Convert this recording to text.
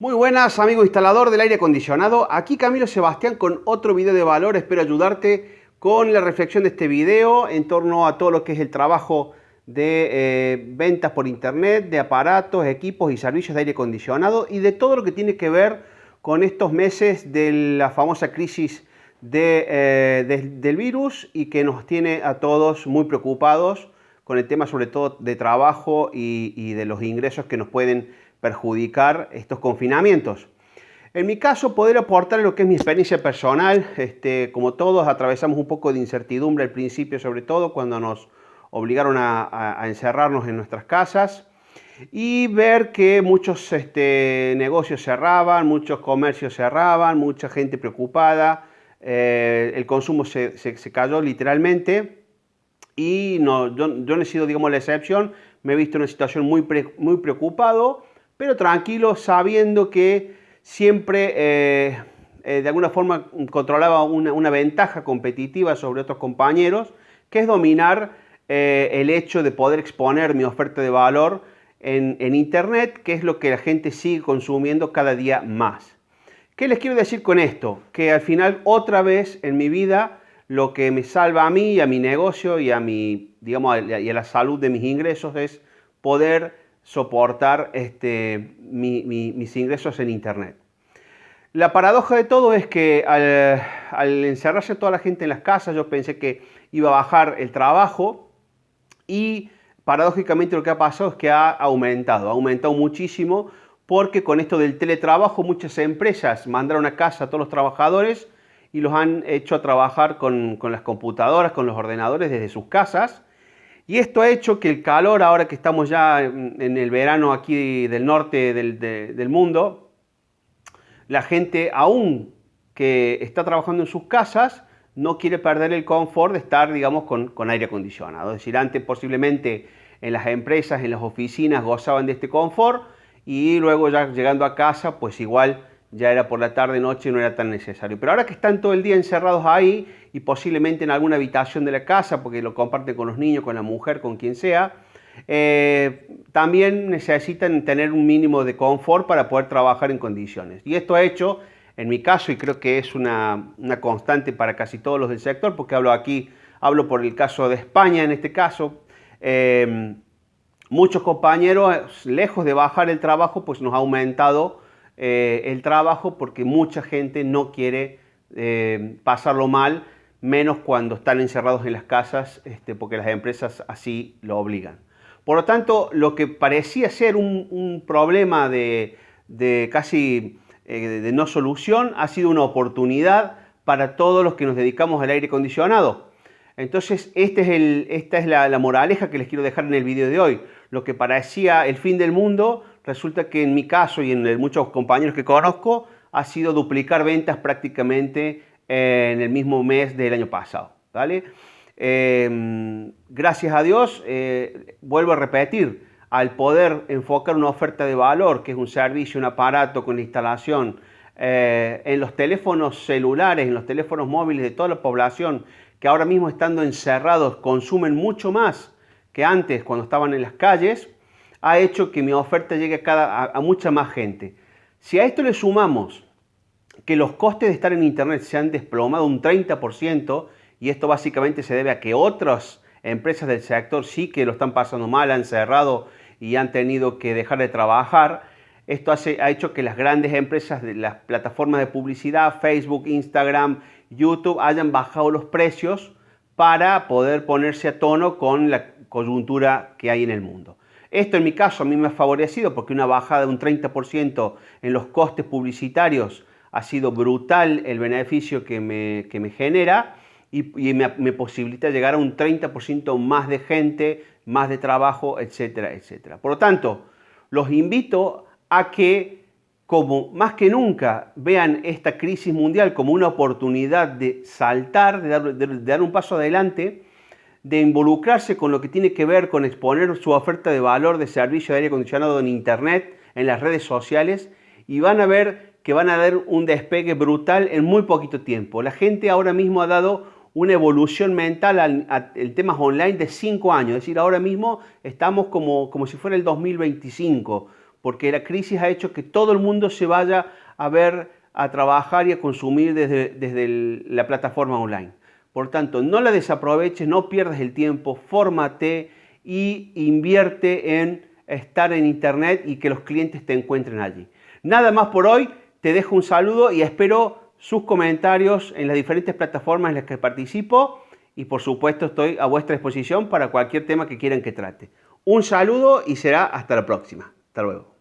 Muy buenas amigo instalador del aire acondicionado, aquí Camilo Sebastián con otro video de valor, espero ayudarte con la reflexión de este video en torno a todo lo que es el trabajo de eh, ventas por internet, de aparatos, equipos y servicios de aire acondicionado y de todo lo que tiene que ver con estos meses de la famosa crisis eh, del virus y que nos tiene a todos muy preocupados con el tema sobre todo de trabajo y, y de los ingresos que nos pueden perjudicar estos confinamientos. En mi caso, poder aportar lo que es mi experiencia personal, este, como todos atravesamos un poco de incertidumbre al principio, sobre todo cuando nos obligaron a, encerrarnos en nuestras casas y ver que muchos este, negocios cerraban, muchos comercios cerraban, mucha gente preocupada, eh, el consumo se, cayó literalmente y no, yo, no he sido digamos, la excepción, me he visto en una situación muy, muy preocupado pero tranquilo, sabiendo que siempre eh, eh, de alguna forma controlaba una, ventaja competitiva sobre otros compañeros, que es dominar eh, el hecho de poder exponer mi oferta de valor en, Internet, que es lo que la gente sigue consumiendo cada día más. ¿Qué les quiero decir con esto? Que al final otra vez en mi vida lo que me salva a mí y a mi negocio y a, mi, digamos, y a la salud de mis ingresos es poder soportar este, mis ingresos en Internet. La paradoja de todo es que al, encerrarse toda la gente en las casas, yo pensé que iba a bajar el trabajo y paradójicamente lo que ha pasado es que ha aumentado, ha aumentado muchísimo porque con esto del teletrabajo muchas empresas mandaron a casa a todos los trabajadores y los han hecho a trabajar con las computadoras, con los ordenadores desde sus casas y esto ha hecho que el calor, ahora que estamos ya en el verano aquí del norte del, mundo, la gente aún que está trabajando en sus casas, no quiere perder el confort de estar, digamos, con, con, aire acondicionado. Es decir, antes posiblemente en las empresas, en las oficinas gozaban de este confort y luego ya llegando a casa, pues igual ya era por la tarde, noche y no era tan necesario. Pero ahora que están todo el día encerrados ahí y posiblemente en alguna habitación de la casa, porque lo comparten con los niños, con la mujer, con quien sea, eh, también necesitan tener un mínimo de confort para poder trabajar en condiciones. Y esto ha hecho, en mi caso, y creo que es una, constante para casi todos los del sector, porque hablo aquí, hablo por el caso de España en este caso, eh, muchos compañeros, lejos de bajar el trabajo, pues nos ha aumentado eh, el trabajo porque mucha gente no quiere eh, pasarlo mal, menos cuando están encerrados en las casas, este, porque las empresas así lo obligan. Por lo tanto, lo que parecía ser un, problema de, casi eh, de no solución ha sido una oportunidad para todos los que nos dedicamos al aire acondicionado. Entonces, este esta es la, la moraleja que les quiero dejar en el video de hoy. Lo que parecía el fin del mundo resulta que en mi caso y en muchos compañeros que conozco, ha sido duplicar ventas prácticamente eh, en el mismo mes del año pasado. ¿vale? Em, gracias a Dios, eh, vuelvo a repetir, al poder enfocar una oferta de valor, que es un servicio, un aparato con instalación, eh, en los teléfonos celulares, en los teléfonos móviles de toda la población, que ahora mismo estando encerrados consumen mucho más que antes cuando estaban en las calles, ha hecho que mi oferta llegue a, cada, a, mucha más gente. Si a esto le sumamos que los costes de estar en Internet se han desplomado un 30%, y esto básicamente se debe a que otras empresas del sector sí que lo están pasando mal, han cerrado y han tenido que dejar de trabajar, esto ha hecho que las grandes empresas de las plataformas de publicidad, Facebook, Instagram, YouTube, hayan bajado los precios para poder ponerse a tono con la coyuntura que hay en el mundo. Esto en mi caso a mí me ha favorecido porque una bajada de un 30% en los costes publicitarios ha sido brutal el beneficio que me, me genera y, me, posibilita llegar a un 30% más de gente, más de trabajo, etcétera, etcétera. Por lo tanto, los invito a que como más que nunca vean esta crisis mundial como una oportunidad de saltar, de dar un paso adelante de involucrarse con lo que tiene que ver con exponer su oferta de valor de servicio de aire acondicionado en Internet, en las redes sociales, y van a ver que van a dar un despegue brutal en muy poquito tiempo. La gente ahora mismo ha dado una evolución mental al, tema online de 5 años, es decir, ahora mismo estamos como, como si fuera el 2025, porque la crisis ha hecho que todo el mundo se vaya a ver, a trabajar y a consumir desde, desde la plataforma online. Por tanto, no la desaproveches, no pierdas el tiempo, fórmate y invierte en estar en internet y que los clientes te encuentren allí. Nada más por hoy, te dejo un saludo y espero sus comentarios en las diferentes plataformas en las que participo y por supuesto estoy a vuestra disposición para cualquier tema que quieran que trate. Un saludo y será hasta la próxima. Hasta luego.